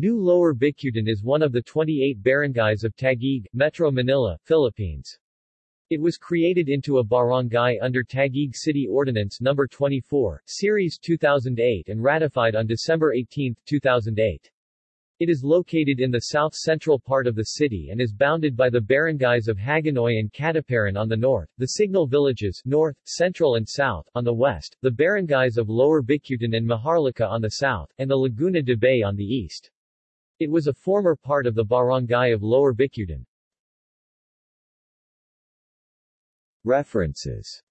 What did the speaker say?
New Lower Bicutan is one of the 28 barangays of Taguig, Metro Manila, Philippines. It was created into a barangay under Taguig City Ordinance No. 24, Series 2008 and ratified on December 18, 2008. It is located in the south-central part of the city and is bounded by the barangays of Hagonoy and Katuparan on the north, the Signal Villages north, central and south on the west, the barangays of Lower Bicutan and Maharlika on the south, and the Laguna de Bay on the east. It was a former part of the barangay of Lower Bicutan. References